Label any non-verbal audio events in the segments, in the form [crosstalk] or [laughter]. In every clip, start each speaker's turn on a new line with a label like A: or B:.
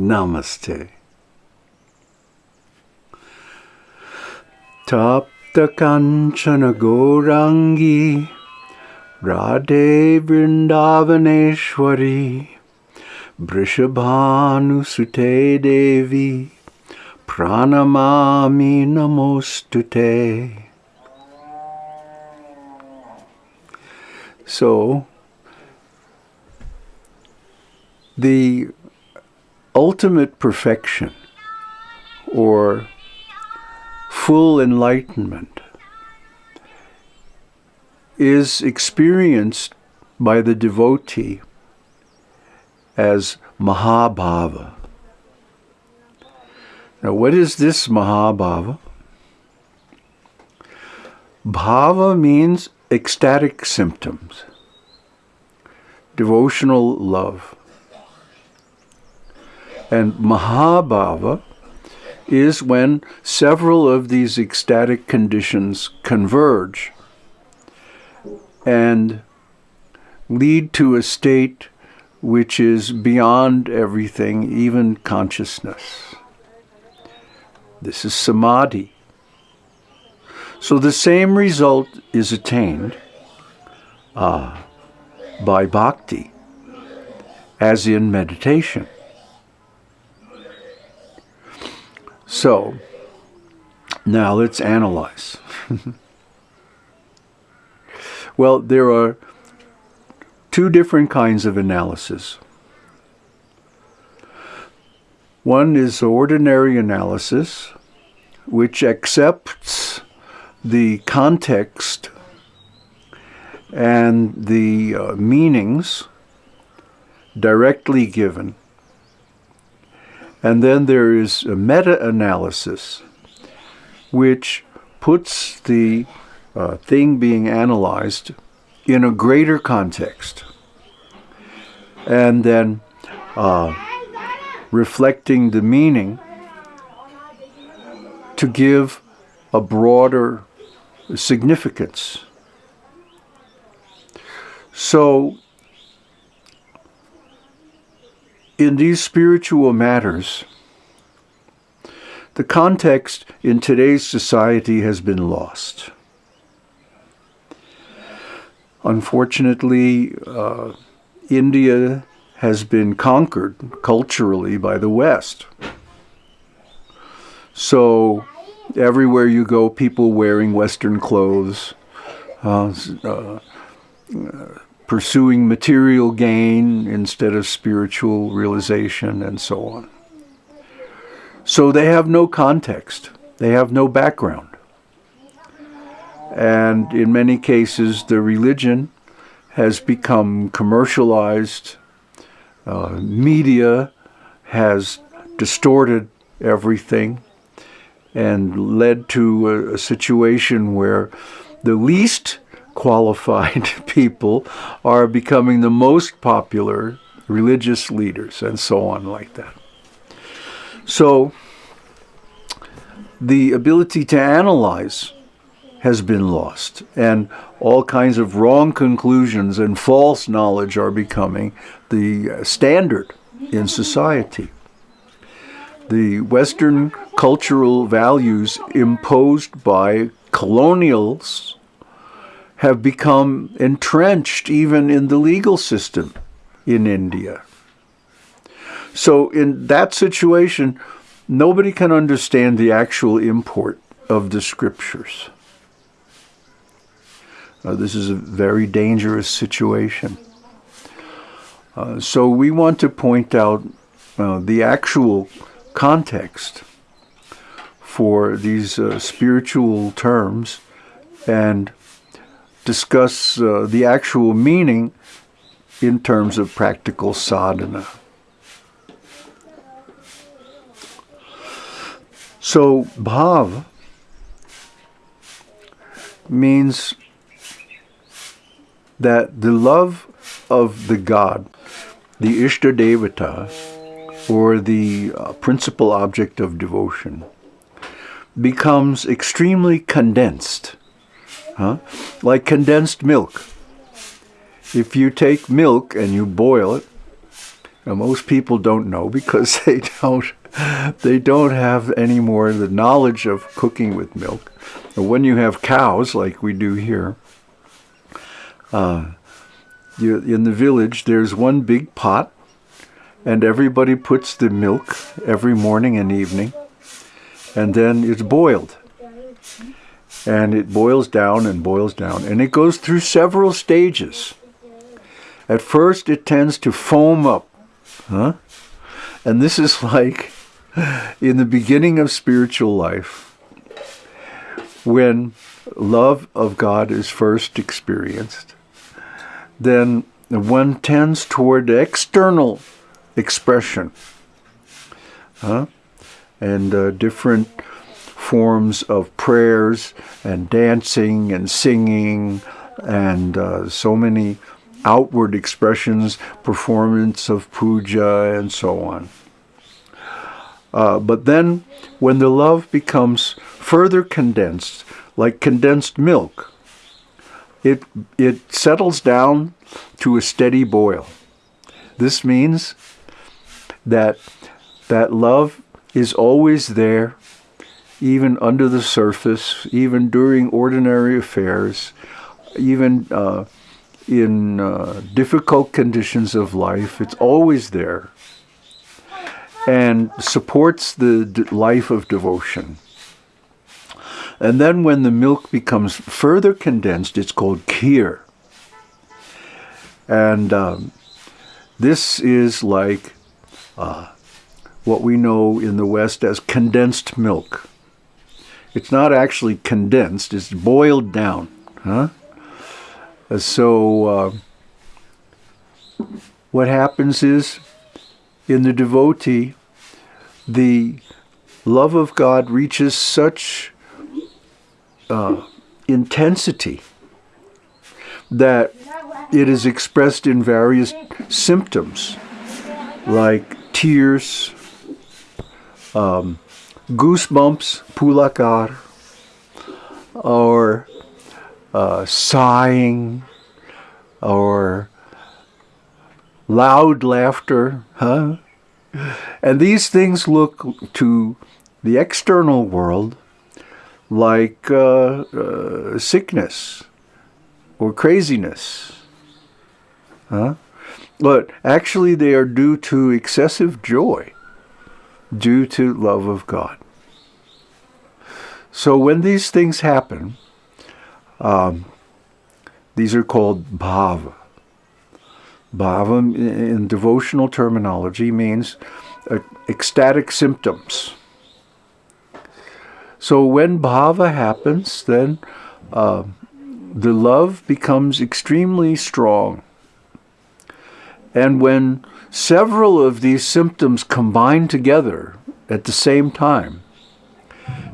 A: Namaste. Tapta Kanchana Gorangi Radhe Vrindavaneshwari Brishabhanu Sute Devi Pranamami Namostute. So, the ultimate perfection or full enlightenment is experienced by the devotee as Mahabhava. Now, what is this Mahabhava? Bhava means ecstatic symptoms, devotional love. And Mahabhava is when several of these ecstatic conditions converge and lead to a state which is beyond everything, even consciousness. This is samadhi. So the same result is attained uh, by bhakti as in meditation. So, now let's analyze. [laughs] well, there are two different kinds of analysis. One is ordinary analysis, which accepts the context and the uh, meanings directly given and then there is a meta-analysis, which puts the uh, thing being analyzed in a greater context. And then uh, reflecting the meaning to give a broader significance. So in these spiritual matters, the context in today's society has been lost. Unfortunately, uh, India has been conquered culturally by the West. So everywhere you go, people wearing Western clothes, uh, uh, pursuing material gain instead of spiritual realization and so on. So they have no context. They have no background. And in many cases, the religion has become commercialized. Uh, media has distorted everything and led to a, a situation where the least qualified [laughs] people are becoming the most popular religious leaders and so on like that. So the ability to analyze has been lost and all kinds of wrong conclusions and false knowledge are becoming the uh, standard in society. The Western cultural values imposed by colonials have become entrenched even in the legal system in India. So in that situation, nobody can understand the actual import of the scriptures. Uh, this is a very dangerous situation. Uh, so we want to point out uh, the actual context for these uh, spiritual terms and discuss uh, the actual meaning in terms of practical sadhana. So, bhav means that the love of the God, the Ishta Devata, or the uh, principal object of devotion, becomes extremely condensed huh? like condensed milk. If you take milk and you boil it, Now, most people don't know because [laughs] they don't they don't have any more the knowledge of cooking with milk. And when you have cows, like we do here, uh, you, in the village, there's one big pot, and everybody puts the milk every morning and evening, and then it's boiled. And it boils down and boils down, and it goes through several stages. At first, it tends to foam up, huh? And this is [laughs] like in the beginning of spiritual life, when love of God is first experienced, then one tends toward external expression huh? and uh, different forms of prayers and dancing and singing and uh, so many outward expressions, performance of puja and so on. Uh, but then when the love becomes further condensed, like condensed milk, it, it settles down to a steady boil. This means that that love is always there, even under the surface, even during ordinary affairs, even uh, in uh, difficult conditions of life. It's always there and supports the life of devotion. And then when the milk becomes further condensed, it's called kheer. And um, this is like uh, what we know in the West as condensed milk. It's not actually condensed, it's boiled down. Huh? So uh, what happens is in the devotee, the love of God reaches such uh, intensity that it is expressed in various symptoms like tears, um, goosebumps, pulakar, or uh, sighing, or loud laughter, huh? And these things look to the external world like uh, uh, sickness or craziness. Huh? But actually, they are due to excessive joy, due to love of God. So when these things happen, um, these are called bhava. Bhava in devotional terminology means uh, ecstatic symptoms. So when bhava happens, then uh, the love becomes extremely strong. And when several of these symptoms combine together at the same time,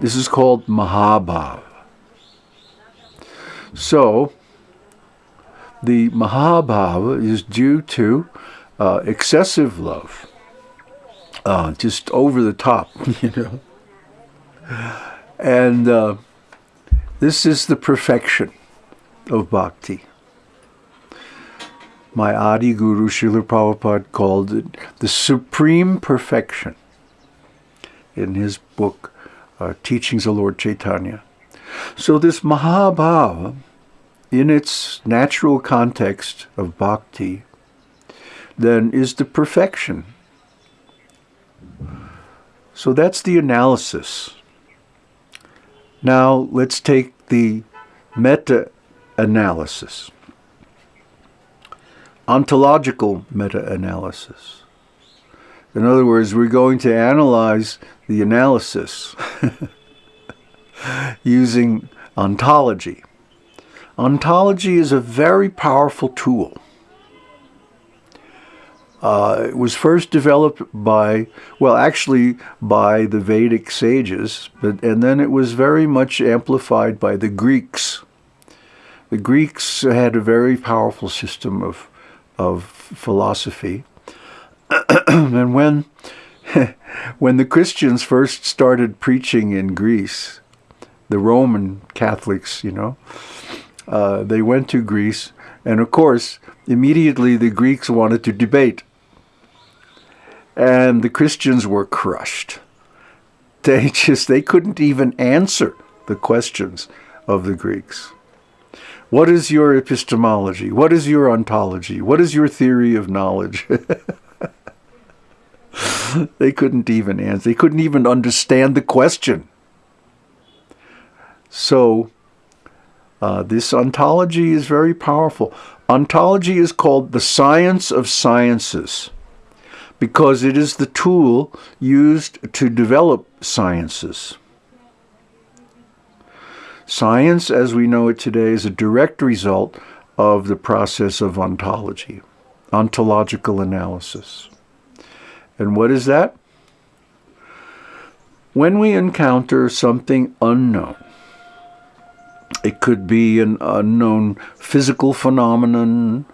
A: this is called Mahabhava. So, the Mahabhava is due to uh, excessive love, uh, just over the top, [laughs] you know. And uh, this is the perfection of bhakti. My Adi Guru Srila Prabhupada called it the supreme perfection in his book, uh, Teachings of Lord Chaitanya. So this Mahabhava in its natural context of bhakti, then is the perfection. So that's the analysis. Now let's take the meta-analysis. Ontological meta-analysis. In other words, we're going to analyze the analysis [laughs] using ontology. Ontology is a very powerful tool. Uh, it was first developed by, well, actually by the Vedic sages, but and then it was very much amplified by the Greeks. The Greeks had a very powerful system of, of philosophy. [clears throat] and when, [laughs] when the Christians first started preaching in Greece, the Roman Catholics, you know, uh, they went to Greece, and of course, immediately the Greeks wanted to debate. And the Christians were crushed. They [laughs] just, they couldn't even answer the questions of the Greeks. What is your epistemology? What is your ontology? What is your theory of knowledge? [laughs] they couldn't even answer. They couldn't even understand the question. So, uh, this ontology is very powerful. Ontology is called the science of sciences because it is the tool used to develop sciences. Science, as we know it today, is a direct result of the process of ontology, ontological analysis. And what is that? When we encounter something unknown, it could be an unknown physical phenomenon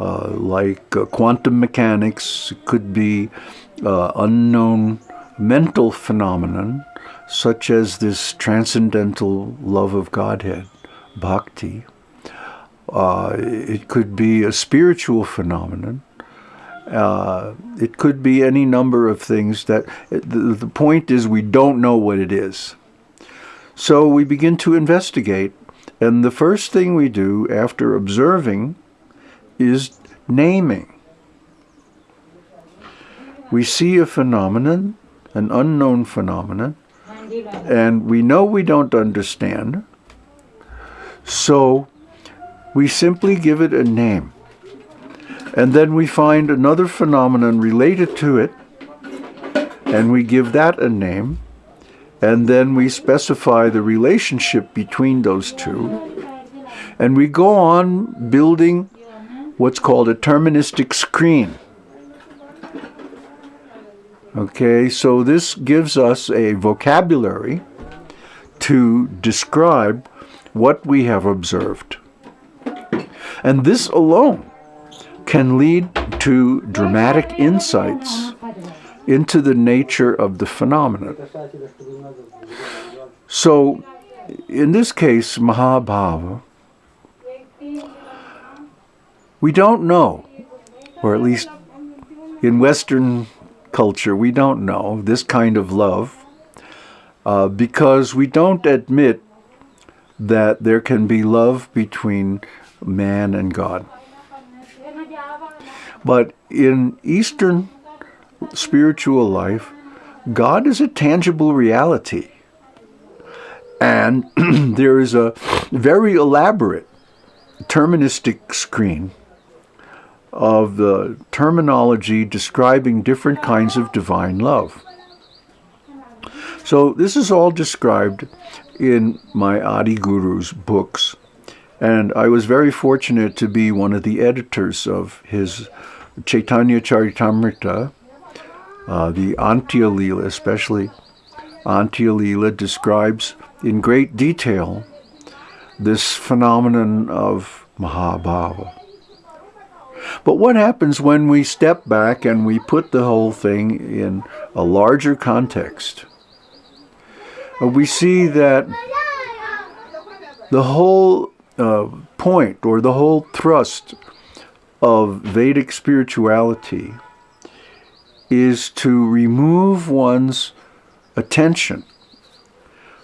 A: uh, like uh, quantum mechanics. It could be uh, unknown mental phenomenon such as this transcendental love of Godhead, bhakti. Uh, it could be a spiritual phenomenon. Uh, it could be any number of things that the, the point is we don't know what it is. So we begin to investigate and the first thing we do after observing is naming. We see a phenomenon, an unknown phenomenon, and we know we don't understand, so we simply give it a name. And then we find another phenomenon related to it, and we give that a name, and then we specify the relationship between those two. And we go on building what's called a terministic screen. Okay, so this gives us a vocabulary to describe what we have observed. And this alone can lead to dramatic insights into the nature of the phenomenon. So, in this case, Mahabhava, we don't know, or at least in Western culture, we don't know this kind of love uh, because we don't admit that there can be love between man and God. But in Eastern spiritual life, God is a tangible reality. And [clears throat] there is a very elaborate terministic screen of the terminology describing different kinds of divine love. So this is all described in my Adi Guru's books. And I was very fortunate to be one of the editors of his Chaitanya Charitamrita, uh, the Antya Lila especially. Antya Lila describes in great detail this phenomenon of Mahabhava. But what happens when we step back and we put the whole thing in a larger context? Uh, we see that the whole uh, point or the whole thrust of Vedic spirituality is to remove one's attention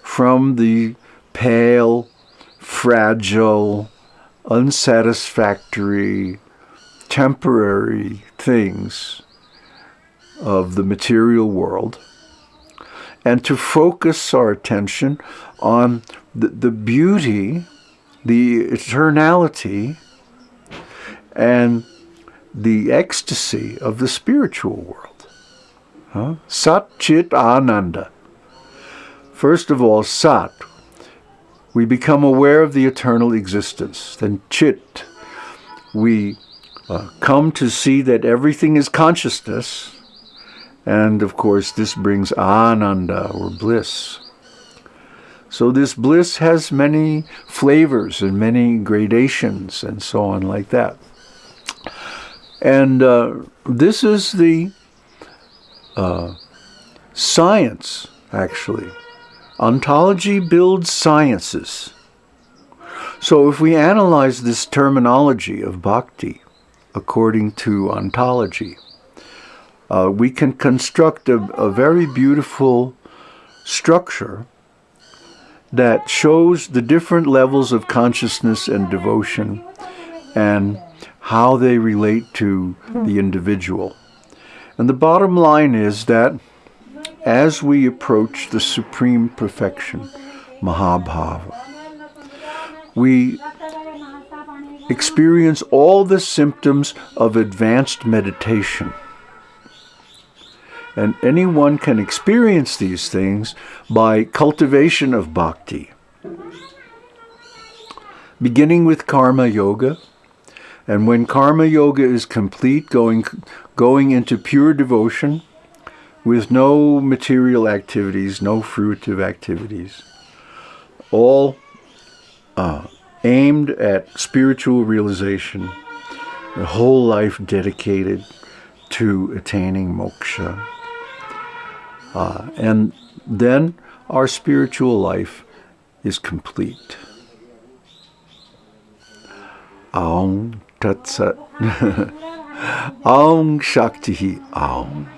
A: from the pale, fragile, unsatisfactory, temporary things of the material world and to focus our attention on the, the beauty, the eternality, and the ecstasy of the spiritual world. Huh? Sat Chit Ananda. First of all, Sat, we become aware of the eternal existence. Then Chit, we uh, come to see that everything is consciousness. And of course, this brings ananda or bliss. So this bliss has many flavors and many gradations and so on like that. And uh, this is the uh, science, actually. Ontology builds sciences. So if we analyze this terminology of bhakti, according to ontology. uh, we can construct a, a very beautiful structure that shows the different levels of consciousness and devotion and how they relate to the individual. And the bottom line is that as we approach the supreme perfection, Mahabhava, we experience all the symptoms of advanced meditation. And anyone can experience these things by cultivation of bhakti. Beginning with karma yoga, and when karma yoga is complete, going, going into pure devotion with no material activities, no fruitive activities, all uh, aimed at spiritual realization, the whole life dedicated to attaining moksha. Uh, and then our spiritual life is complete. Aum Tat Sat. [laughs] Aum Shakti Aum.